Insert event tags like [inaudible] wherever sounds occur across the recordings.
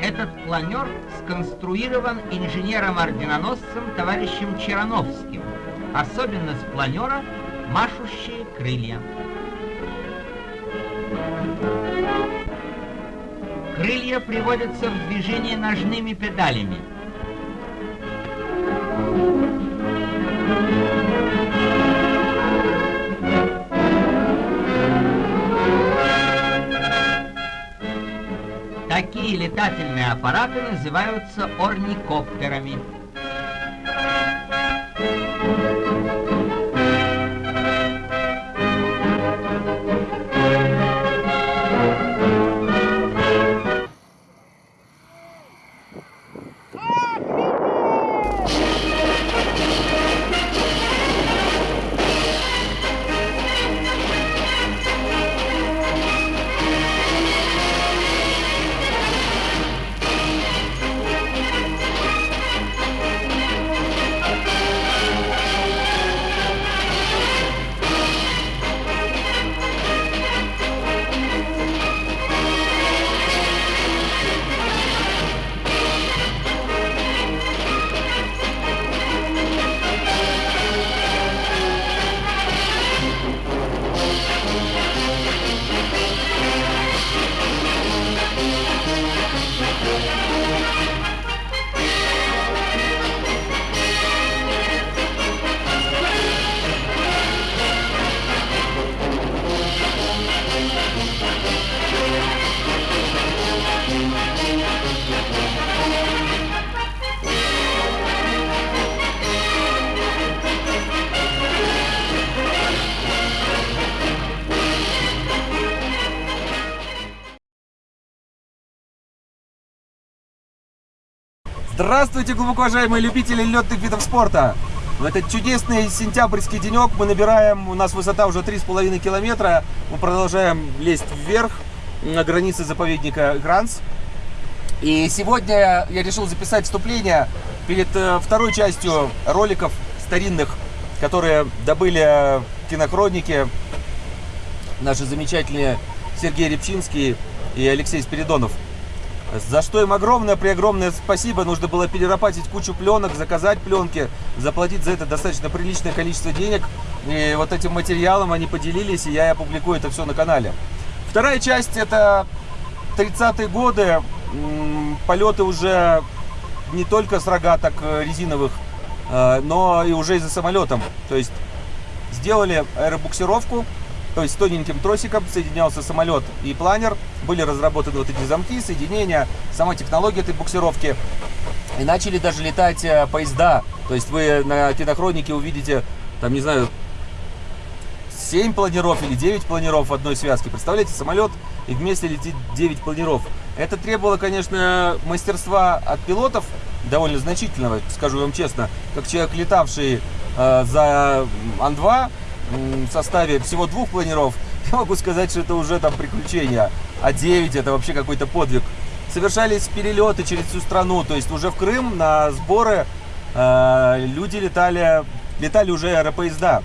Этот планер сконструирован инженером-орденоносцем товарищем Черановским. Особенность планера – машущие крылья. Крылья приводятся в движение ножными педалями. Такие летательные аппараты называются орникоптерами. Здравствуйте, глубоко уважаемые любители летных видов спорта! В этот чудесный сентябрьский денек мы набираем, у нас высота уже 3,5 километра, мы продолжаем лезть вверх на границе заповедника Гранс. И сегодня я решил записать вступление перед э, второй частью роликов старинных, которые добыли кинохроники наши замечательные Сергей Репчинский и Алексей Спиридонов. За что им огромное, преогромное спасибо. Нужно было перерабатить кучу пленок, заказать пленки, заплатить за это достаточно приличное количество денег. И вот этим материалом они поделились, и я опубликую это все на канале. Вторая часть это 30-е годы. Полеты уже не только с рогаток э, резиновых, э, но и уже и за самолетом. То есть сделали аэробуксировку, то есть тоненьким тросиком соединялся самолет и планер. Были разработаны вот эти замки, соединения, сама технология этой буксировки. И начали даже летать э, поезда. То есть вы на кинохронике увидите, там, не знаю, 7 планеров или 9 планеров в одной связке. Представляете, самолет и вместе летит 9 планеров. Это требовало, конечно, мастерства от пилотов, довольно значительного, скажу вам честно. Как человек, летавший э, за Ан-2, в составе всего двух планеров, [laughs] я могу сказать, что это уже там приключения. А 9 это вообще какой-то подвиг. Совершались перелеты через всю страну, то есть уже в Крым на сборы э, люди летали, летали уже аэропоезда.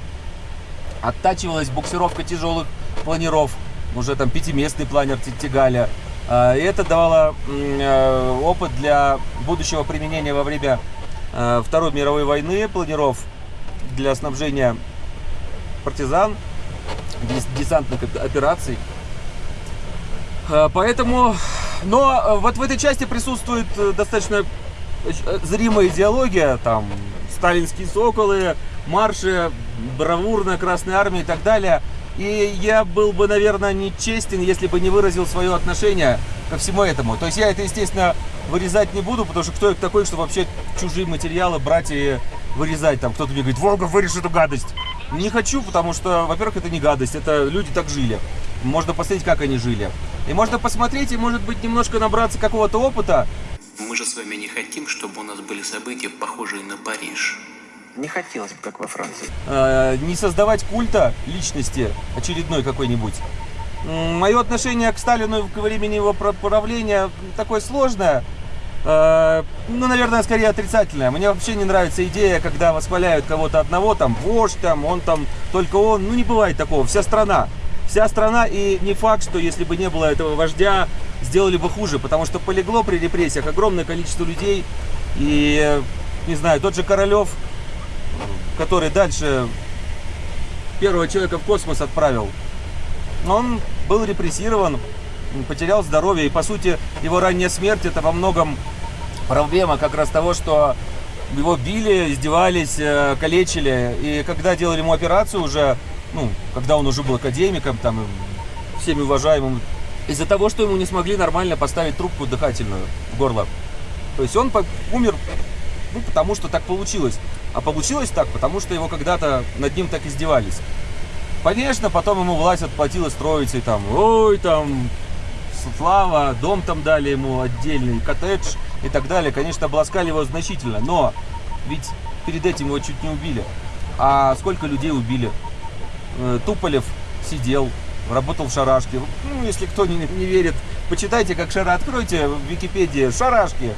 Оттачивалась буксировка тяжелых планеров, уже там пятиместный планер тягали. Э, и это давало э, опыт для будущего применения во время э, Второй мировой войны планеров для снабжения партизан, десантных операций. А, поэтому, но э, вот в этой части присутствует э, достаточно э, зримая идеология, там, сталинские соколы, марши, бравурная Красная Армия и так далее. И я был бы, наверное, нечестен, если бы не выразил свое отношение ко всему этому. То есть я это, естественно, вырезать не буду, потому что кто такой, что вообще чужие материалы брать и вырезать. Там кто-то мне говорит, Волга, вырежь эту гадость. Не хочу, потому что, во-первых, это не гадость, это люди так жили. Можно посмотреть, как они жили. И можно посмотреть и, может быть, немножко набраться какого-то опыта. Мы же с вами не хотим, чтобы у нас были события, похожие на Париж. Не хотелось бы, как во Франции. Э, не создавать культа личности очередной какой-нибудь. Мое отношение к Сталину к времени его правления такое сложное. Э, ну, наверное, скорее отрицательная. Мне вообще не нравится идея, когда восхваляют кого-то одного, там, вождь, там, он там, только он. Ну, не бывает такого. Вся страна. вся страна, и не факт, что если бы не было этого вождя, сделали бы хуже, потому что полегло при репрессиях огромное количество людей, и, не знаю, тот же Королев, который дальше первого человека в космос отправил, он был репрессирован, потерял здоровье, и, по сути, его ранняя смерть, это во многом проблема как раз того, что его били, издевались, э, калечили. И когда делали ему операцию уже, ну, когда он уже был академиком, там, всеми уважаемым, из-за того, что ему не смогли нормально поставить трубку дыхательную в горло. То есть он умер, ну, потому что так получилось. А получилось так, потому что его когда-то над ним так издевались. Конечно, потом ему власть отплатила строить и там, ой, там, слава, дом там дали ему отдельный, коттедж и так далее. Конечно, обласкали его значительно, но ведь перед этим его чуть не убили. А сколько людей убили? Э, Туполев сидел, работал в шарашке. Ну, если кто не, не верит, почитайте, как шара, откройте в Википедии шарашки.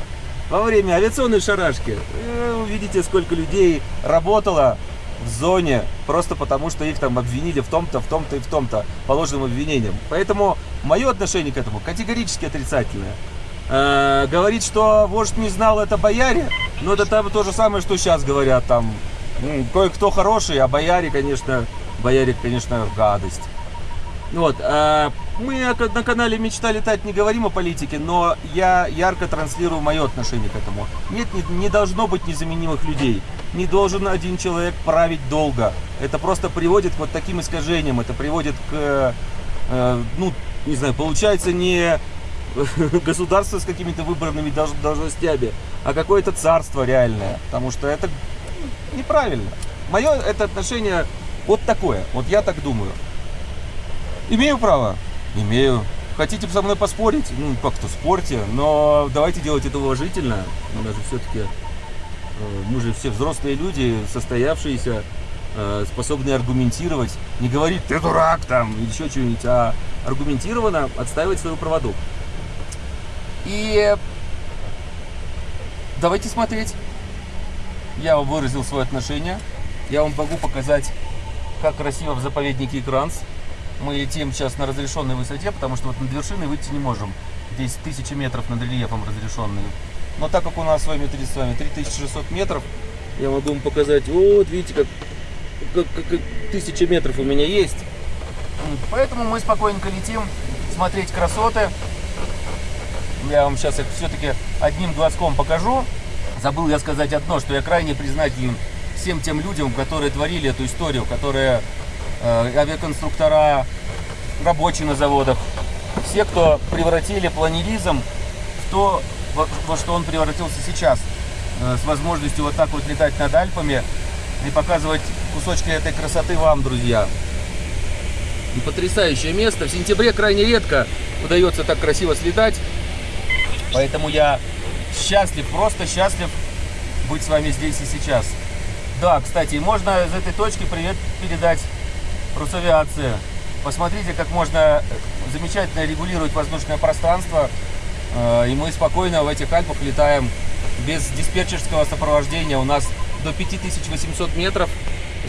Во время авиационной шарашки э, увидите, сколько людей работало в зоне, просто потому что их там обвинили в том-то, в том-то и в том-то по ложным. Поэтому мое отношение к этому категорически отрицательное. Э, говорит, что вождь не знал, это бояре, но это то же самое, что сейчас говорят, там, м, кое-кто хороший, а бояре, конечно, бояре, конечно, гадость. Вот, а, мы на на канале «Мечта летать» не говорим о политике, но я ярко транслирую мое отношение к этому. Нет, не, не должно быть незаменимых людей. Не должен один человек править долго. Это просто приводит к вот таким искажениям. Это приводит к, э, ну, не знаю, получается не [laughs] государство с какими-то выбранными долж- должностями, а какое-то царство реальное. Потому что это неправильно. Мое это отношение вот такое. Вот я так думаю. Имею право? Имею. Хотите со мной поспорить? Ну, как-то спорьте, но давайте делать это уважительно. Мы даже все-таки, мы же все взрослые люди, состоявшиеся, э, способные аргументировать. Не говорить, ты дурак там, или еще что-нибудь, а аргументированно отстаивать свою правоту. И давайте смотреть. Я выразил свое отношение. Я вам могу показать, как красиво в заповеднике Кранс. Мы летим сейчас на разрешенной высоте, потому что вот над вершиной выйти не можем. Здесь тысячи метров над рельефом разрешенные. Но так как у нас с вами, с вами 3600 метров, я могу вам показать, вот видите, как, как, как- как тысяча метров у меня есть. Поэтому мы спокойненько летим, смотреть красоты. Я вам сейчас их все-таки одним глазком покажу. Забыл я сказать одно, что я крайне признателен всем тем людям, которые творили эту историю, которые авиаконструктора, рабочие на заводах, все, кто превратили планеризм в то, во что он превратился сейчас, э, с возможностью вот так вот летать над Альпами и показывать кусочки этой красоты вам, друзья. И потрясающее место. В сентябре крайне редко удается так красиво слетать. Поэтому я счастлив, просто счастлив быть с вами здесь и сейчас. Да, кстати, можно из этой точки привет передать Росавиации. Посмотрите, как можно замечательно регулировать воздушное пространство. Э, И мы спокойно в этих Альпах летаем без диспетчерского сопровождения. У нас до 5800 метров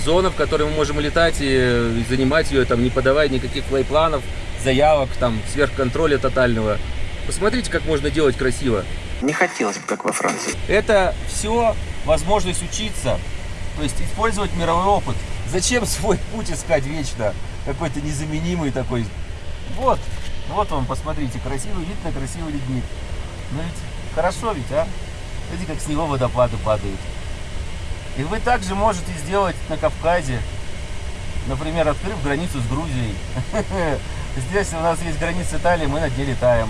зона, в которой мы можем летать и занимать ее, там, не подавая никаких плей-планов, заявок, там, сверхконтроля тотального. Посмотрите, как можно делать красиво. Не хотелось бы, как во Франции. Это все возможность учиться, то есть использовать мировой опыт. Зачем свой путь искать вечно? Какой-то незаменимый такой. Вот, вот вам, посмотрите, красивый вид на красивый ледник. Ну ведь хорошо ведь, а? Видите, как с него водопады падают. И вы также можете сделать на Кавказе, например, открыв границу с Грузией. [laughs] Здесь у нас есть граница Италии, мы над ней летаем.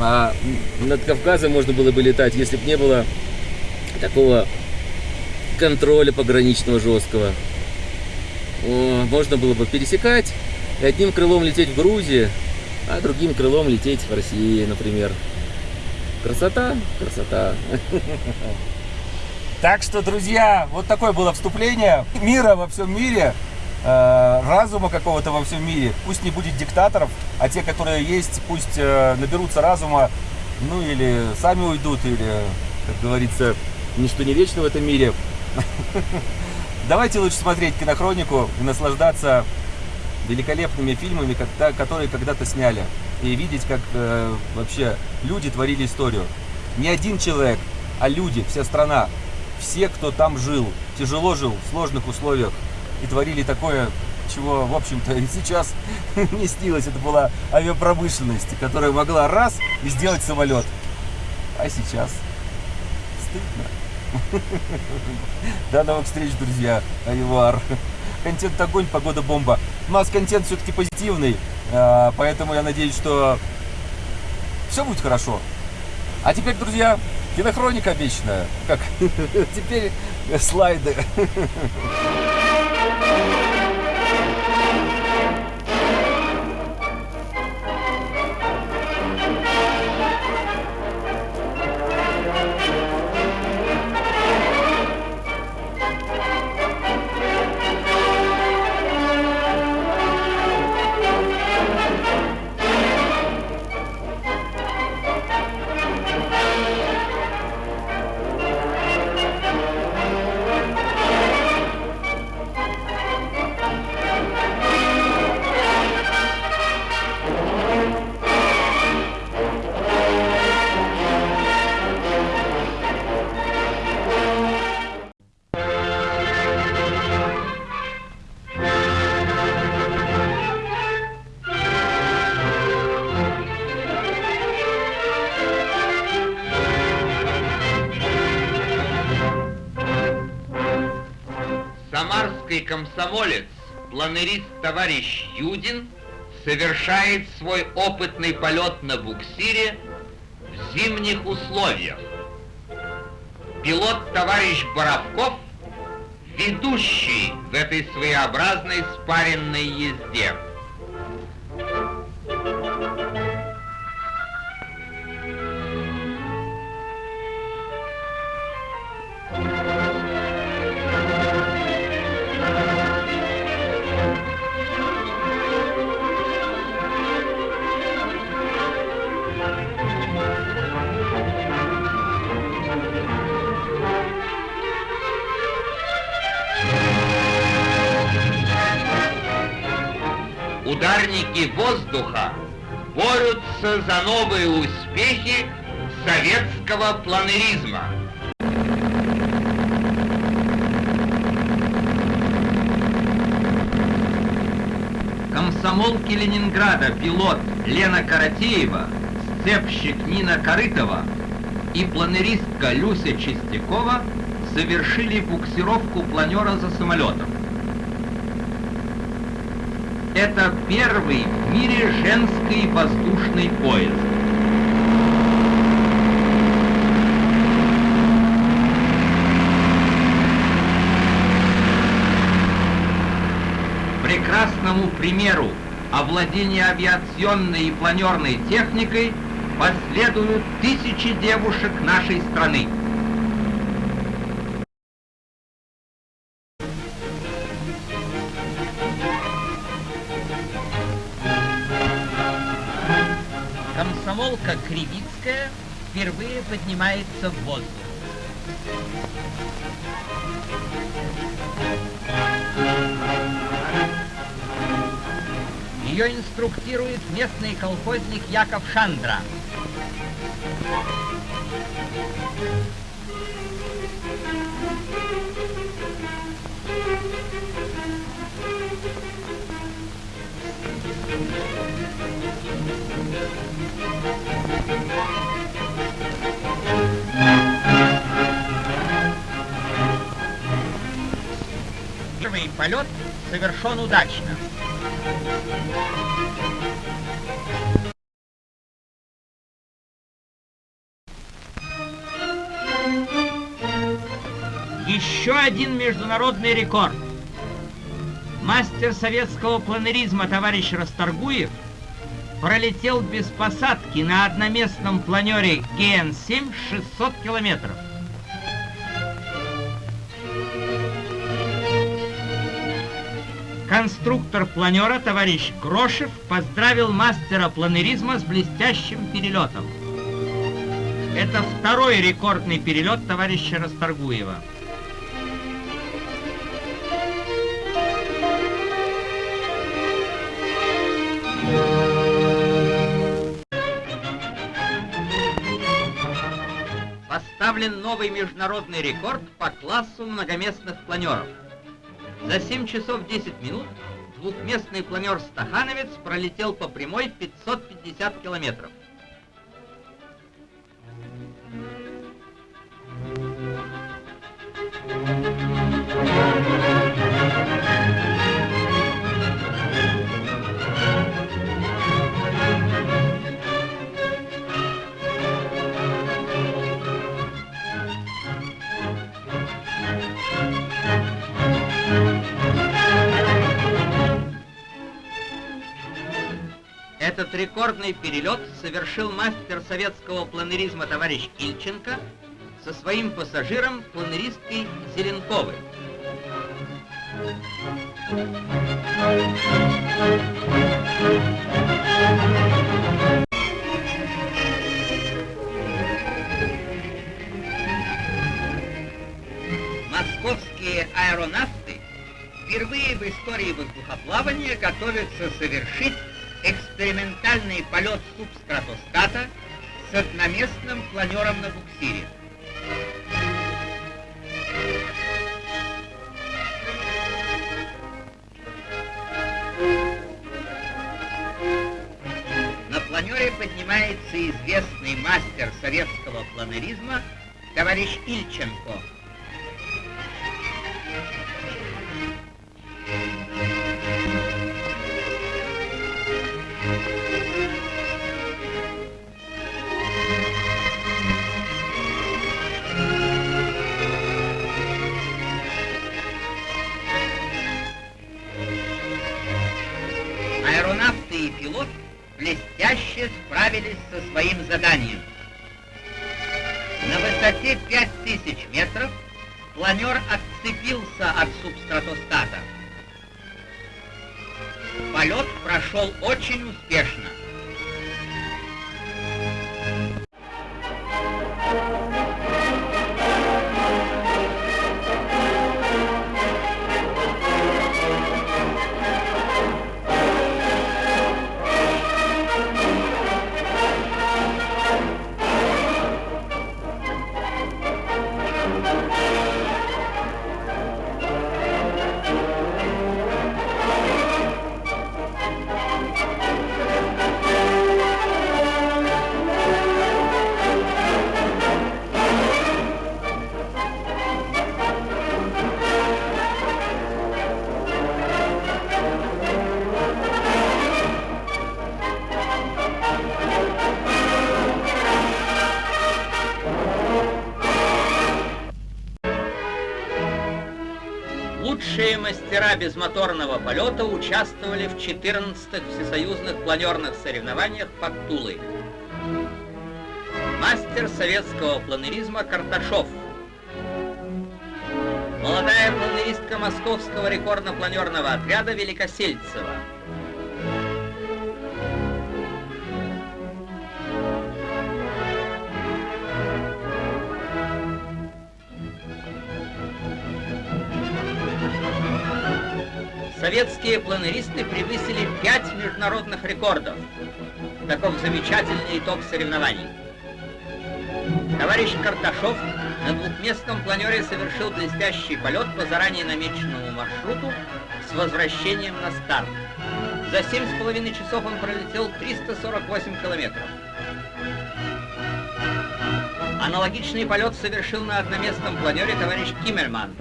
А над Кавказом можно было бы летать, если бы не было такого контроля пограничного жесткого. О, можно было бы пересекать и одним крылом лететь в Грузию, а другим крылом лететь в Россию, например. Красота, красота. [laughs] Так что, друзья, вот такое было вступление мира во всем мире, э, разума какого-то во всем мире. Пусть не будет диктаторов, а те, которые есть, пусть э, наберутся разума, ну или сами уйдут, или, как говорится, ничто не вечно в этом мире. [laughs] Давайте лучше смотреть кинохронику и наслаждаться великолепными фильмами, которые когда-то сняли. И видеть, как э, вообще люди творили историю. Не один человек, а люди, вся страна, все, кто там жил, тяжело жил, в сложных условиях и творили такое, чего, в общем-то, и сейчас [laughs] не снилось. Это была авиапромышленность, которая могла раз и сделать самолет. А сейчас стыдно. До новых встреч, друзья. Аривар. Контент огонь, погода бомба. У нас контент все-таки позитивный, а, поэтому я надеюсь, что все будет хорошо. А теперь, друзья, кинохроника вечная. Как [laughs] теперь слайды. Комсомолец, планерист товарищ Юдин совершает свой опытный полет на буксире в зимних условиях. Пилот товарищ Боровков ведущий в этой своеобразной спаренной езде. Советского планеризма. Комсомолки Ленинграда пилот Лена Каратеева, сцепщик Нина Корытова и планеристка Люся Чистякова совершили буксировку планера за самолетом. Это первый в мире женский воздушный поезд. Прекрасному примеру овладения авиационной и планерной техникой последуют тысячи девушек нашей страны. Комсомолка Кривицкая впервые поднимается в воздух. Ее инструктирует местный колхозник Яков Шандра. Первый полет совершен удачно. Еще один международный рекорд. Мастер советского планеризма товарищ Расторгуев пролетел без посадки на одноместном планере ГН-7 600 километров. Конструктор планера товарищ Крошев поздравил мастера планеризма с блестящим перелетом. Это второй рекордный перелет товарища Расторгуева. Поставлен новый международный рекорд по классу многоместных планеров – за 7 часов 10 минут двухместный планер «Стахановец» пролетел по прямой 550 километров. Этот рекордный перелет совершил мастер советского планеризма товарищ Ильченко со своим пассажиром планеристкой Зеленковой. Московские аэронавты впервые в истории воздухоплавания готовятся совершить экспериментальный полет субстратостата с одноместным планером на буксире. На планере поднимается известный мастер советского планеризма товарищ Ильченко. Блестяще справились со своим заданием. На высоте 5000 метров планер отцепился от субстратостата. Полет прошел очень успешно. Лучшие мастера безмоторного полета участвовали в 14-х всесоюзных планерных соревнованиях под Тулой. Мастер советского планеризма Карташов. Молодая планеристка московского рекордно-планерного отряда Великосельцева. Советские планеристы превысили пять международных рекордов. Таков замечательный итог соревнований. Товарищ Карташов на двухместном планере совершил блестящий полет по заранее намеченному маршруту с возвращением на старт. За семь с половиной часов он пролетел 348 километров. Аналогичный полет совершил на одноместном планере товарищ Киммельман.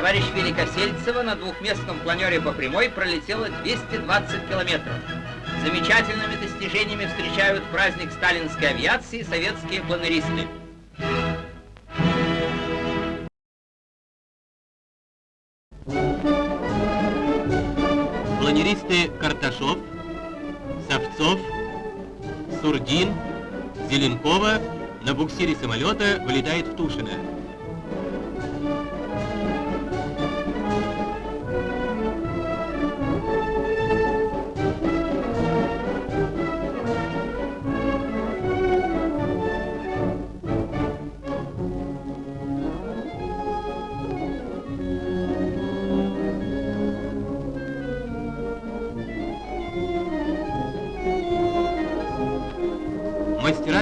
Товарищ Великосельцева на двухместном планере по прямой пролетела 220 километров. Замечательными достижениями встречают праздник сталинской авиации советские планеристы. Планеристы Карташов, Савцов, Сурдин, Зеленкова на буксире самолета вылетает в Тушино.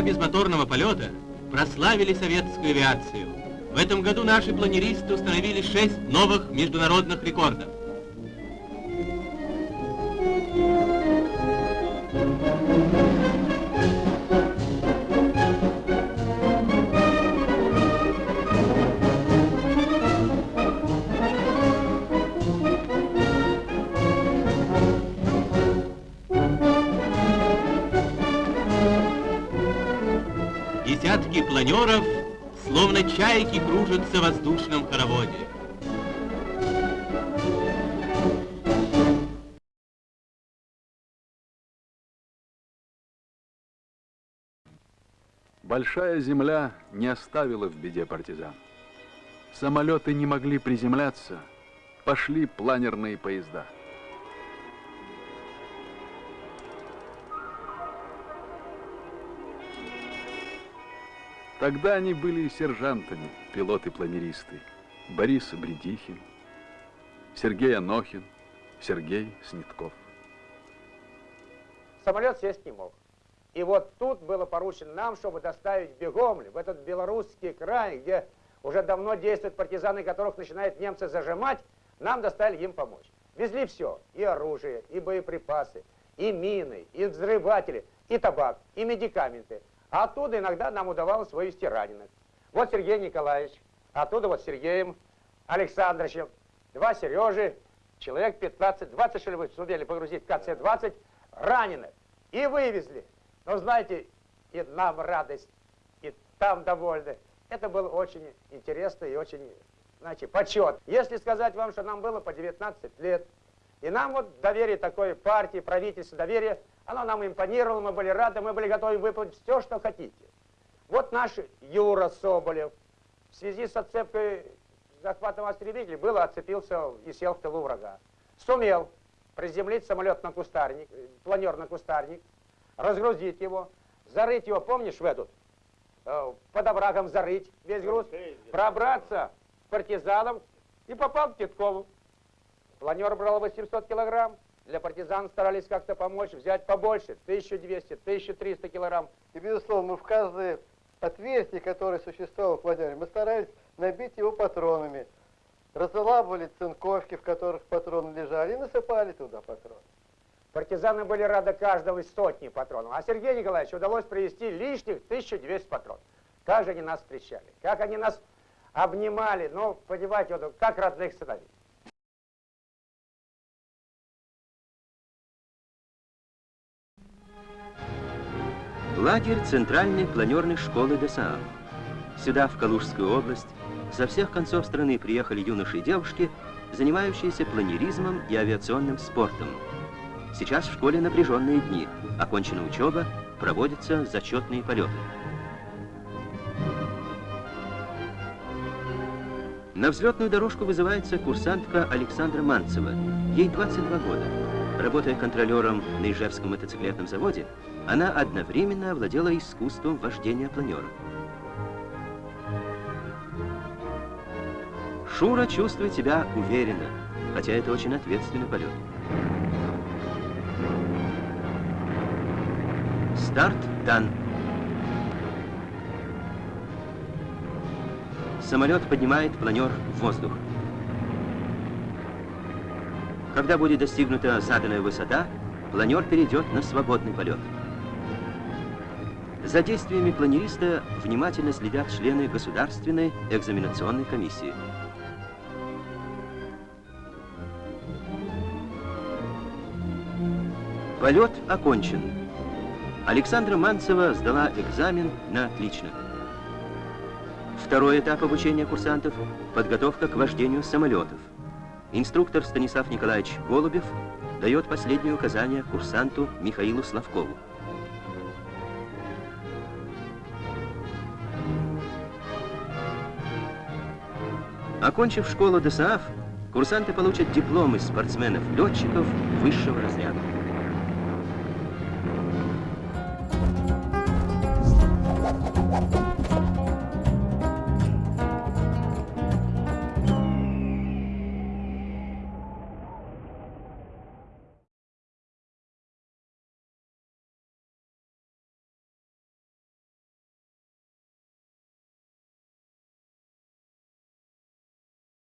Безмоторного полета прославили советскую авиацию. В этом году наши планеристы установили шесть новых международных рекордов. Планеров, словно чайки, кружатся в воздушном хороводе. Большая земля не оставила в беде партизан. Самолеты не могли приземляться, пошли планерные поезда. Тогда они были и сержантами, пилоты-планеристы. Борис Бредихин, Сергей Анохин, Сергей Снитков. Самолет сесть не мог. И вот тут было поручено нам, чтобы доставить в Бегомль, в этот белорусский край, где уже давно действуют партизаны, которых начинают немцы зажимать, нам доставили им помочь. Везли все, и оружие, и боеприпасы, и мины, и взрыватели, и табак, и медикаменты. А оттуда иногда нам удавалось вывести раненых. Вот Сергей Николаевич, оттуда вот Сергеем Александровичем, два Сережи, человек 15, 20 что ли вы сумели погрузить в КЦ-20 раненых. И вывезли. Но знаете, и нам радость, и там довольны. Это было очень интересно и очень, знаете, почет. Если сказать вам, что нам было по 19 лет, и нам вот доверие такой партии, правительства, доверие, оно нам импонировало, мы были рады, мы были готовы выполнить все, что хотите. Вот наш Юра Соболев в связи с отцепкой захватом истребителей было отцепился и сел в тылу врага. Сумел приземлить самолет на кустарник, планер на кустарник, разгрузить его, зарыть его, помнишь, в этот, э, под оврагом зарыть весь груз, пробраться партизанам и попал к Титкову. Планер брал 800 килограмм, для партизан старались как-то помочь, взять побольше, 1200, 1300 килограмм. И, безусловно, мы в каждое отверстие, которое существовало в планере, мы старались набить его патронами. Разлабывали цинковки, в которых патроны лежали, и насыпали туда патроны. Партизаны были рады каждого из сотни патронов. А Сергею Николаевичу удалось привезти лишних 1200 патронов. Как же они нас встречали, как они нас обнимали, ну, понимаете, вот, как родных сыновей. Лагерь Центральной планерной школы ДСА. Сюда, в Калужскую область, со всех концов страны приехали юноши и девушки, занимающиеся планеризмом и авиационным спортом. Сейчас в школе напряженные дни. Окончена учеба, проводятся зачетные полеты. На взлетную дорожку вызывается курсантка Александра Манцева. Ей 22 года. Работая контролером на Ижевском мотоциклетном заводе, она одновременно овладела искусством вождения планера. Шура чувствует себя уверенно, хотя это очень ответственный полет. Старт дан. Самолет поднимает планер в воздух. Когда будет достигнута заданная высота, планер перейдет на свободный полет. За действиями планериста внимательно следят члены Государственной экзаменационной комиссии. Полет окончен. Александра Манцева сдала экзамен на отлично. Второй этап обучения курсантов – подготовка к вождению самолетов. Инструктор Станислав Николаевич Голубев дает последние указания курсанту Михаилу Славкову. Окончив школу ДСАФ, курсанты получат дипломы спортсменов-летчиков высшего разряда.